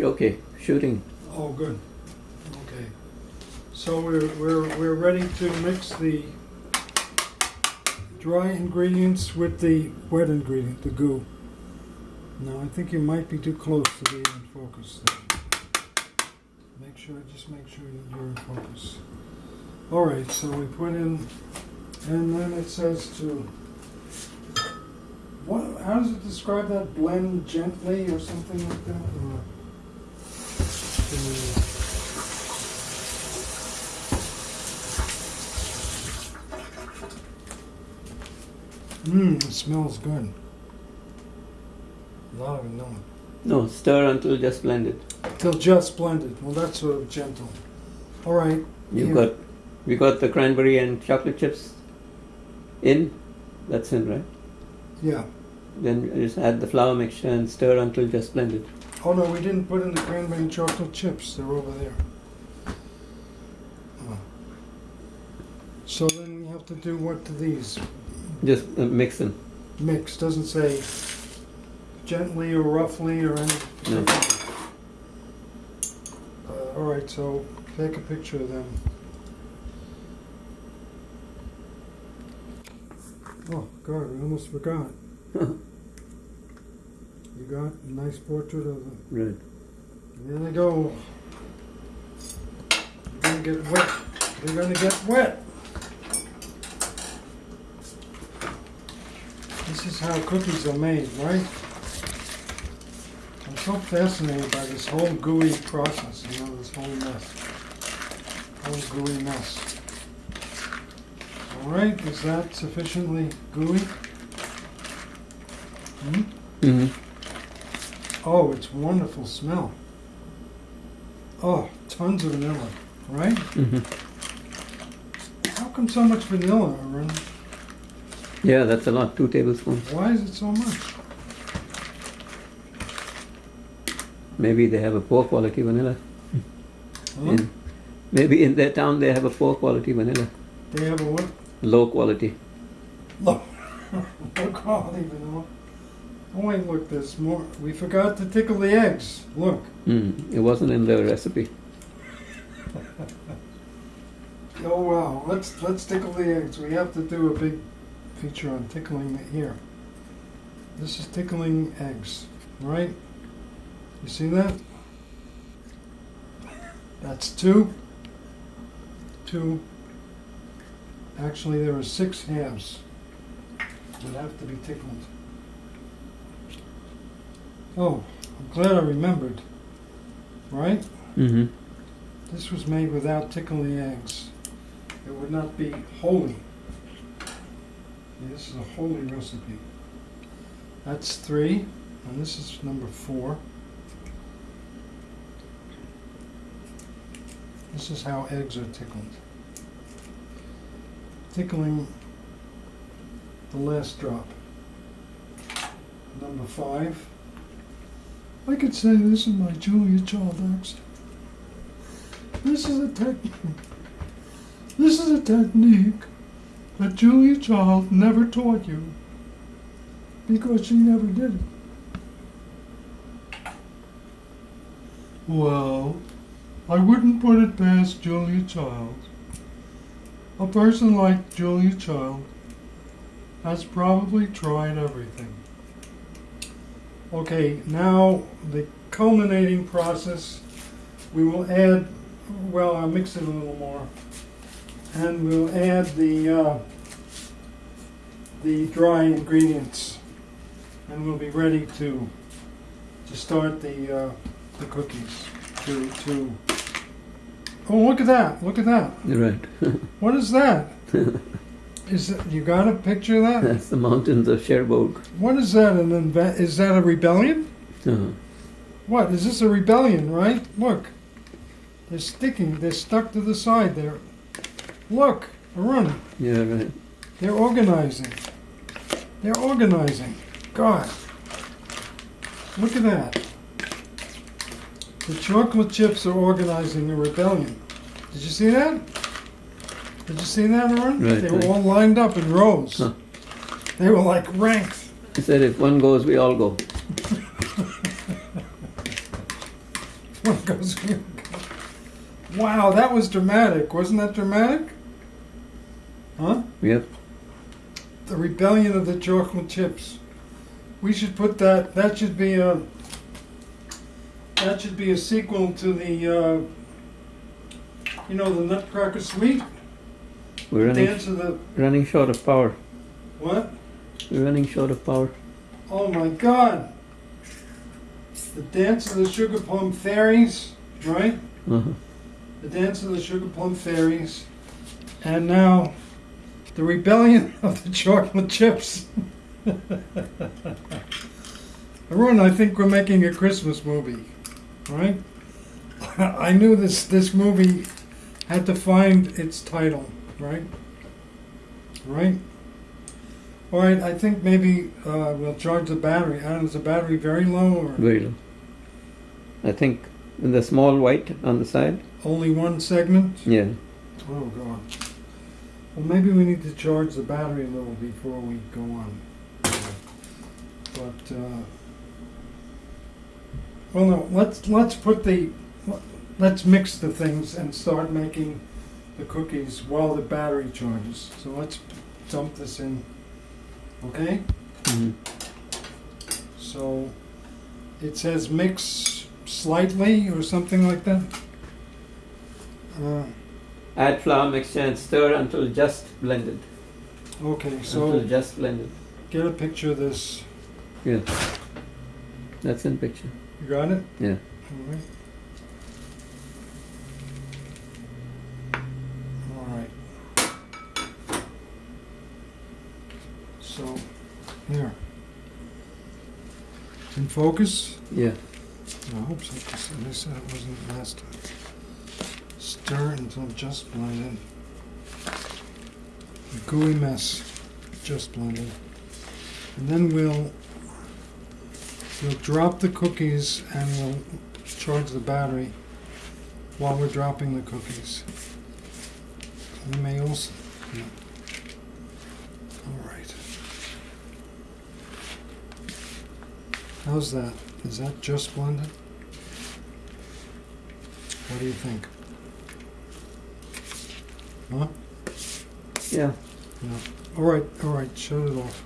Okay, shooting. Oh, good. Okay. So we're, we're, we're ready to mix the dry ingredients with the wet ingredient, the goo. Now, I think you might be too close to be in focus there. Make sure, just make sure that you're in focus. All right, so we put in, and then it says to, what, how does it describe that? Blend gently or something like that? Or, Mmm, it smells good. Lot of vanilla. No, stir until just blended. Till just blended. Well, that's sort of gentle. All right. You've Yeah. got, we got the cranberry and chocolate chips in. That's in, right? Yeah. Then just add the flour mixture and stir until just blended. Oh no, we didn't put in the cranberry chocolate chips. They're over there. Oh. So then we have to do what to these? Just uh, mix them. Mix. Doesn't say gently or roughly or anything. No. Uh, all right. So take a picture of them. Oh God, we almost forgot. You got a nice portrait of them. Right. There they go. They're gonna get wet. They're gonna get wet. This is how cookies are made, right? I'm so fascinated by this whole gooey process, you know, this whole mess. Whole gooey mess. All right, is that sufficiently gooey? Hmm? hmm Oh, it's wonderful smell. Oh, tons of vanilla, right? hmm How come so much vanilla, Aaron? Yeah, that's a lot. Two tablespoons. Why is it so much? Maybe they have a poor quality vanilla. Huh? In, maybe in their town they have a poor quality vanilla. They have a what? Low quality. Low, low quality vanilla. Oh wait, look, there's more. We forgot to tickle the eggs. Look. Mm. It wasn't in the recipe. Oh wow, let's let's tickle the eggs. We have to do a big feature on tickling it here. This is tickling eggs, right? You see that? That's two. Two. Actually, there are six halves that have to be tickled. Oh, I'm glad I remembered. Right? hmm This was made without tickling eggs. It would not be holy. Yeah, This is a holy recipe. That's three, and this is number four. This is how eggs are tickled. Tickling the last drop. Number five. I could say this in my Julia Child accent. This is a technique. This is a technique that Julia Child never taught you because she never did it. Well, I wouldn't put it past Julia Child. A person like Julia Child has probably tried everything. Okay, now the culminating process. We will add, well, I'll mix it a little more. And we'll add the, uh, the dry ingredients. And we'll be ready to, to start the, uh, the cookies. To, to, oh, look at that, look at that. Right. What is that? Is it, you got a picture of that? That's the mountains of Cherbourg. What is that, an inve- is that a rebellion? Uh-huh. What, is this a rebellion, right? Look. They're sticking, they're stuck to the side there. Look, run. Yeah, right. They're organizing. They're organizing. God. Look at that. The chocolate chips are organizing a rebellion. Did you see that? Did you see that, Aaron? Right, they were all lined up in rows. Huh. They were like ranks. He said if one goes, we all go. One goes. we go. wow, that was dramatic. Wasn't that dramatic? Huh? Yep. The rebellion of the chocolate chips. We should put that. That should be a. That should be a sequel to the. Uh, you know, the Nutcracker Suite. We're running, Dance of the running short of power. what? We're running short of power. Oh my God! The Dance of the Sugar Plum Fairies, right? Uh-huh. The Dance of the Sugar Plum Fairies, and now the Rebellion of the Chocolate Chips. Everyone, I think we're making a Christmas movie, right? I knew this this movie had to find its title, right? Right. All right. I think maybe uh, we'll charge the battery. I don't know, is the battery very low or Very low. I think in the small white on the side. only one segment? Yeah. Oh God. Well, maybe we need to charge the battery a little before we go on. But uh, well, no. Let's let's put the let's mix the things and start making the cookies while the battery charges. So let's dump this in. Okay. hmm So it says mix slightly or something like that. Uh, Add flour mixture and stir until just blended. okay, so until just blended. get a picture of this. Yeah. That's in picture. You got it? Yeah. All right. All right. So, here. In focus? Yeah. I hope so, because they said it wasn't last time. Stir until just blended. A gooey mess, just blended. And then we'll we'll drop the cookies and we'll charge the battery while we're dropping the cookies. We may also. yeah. All right. How's that? Is that just blended? What do you think? Huh? Yeah. Yeah. All right, all right, shut it off.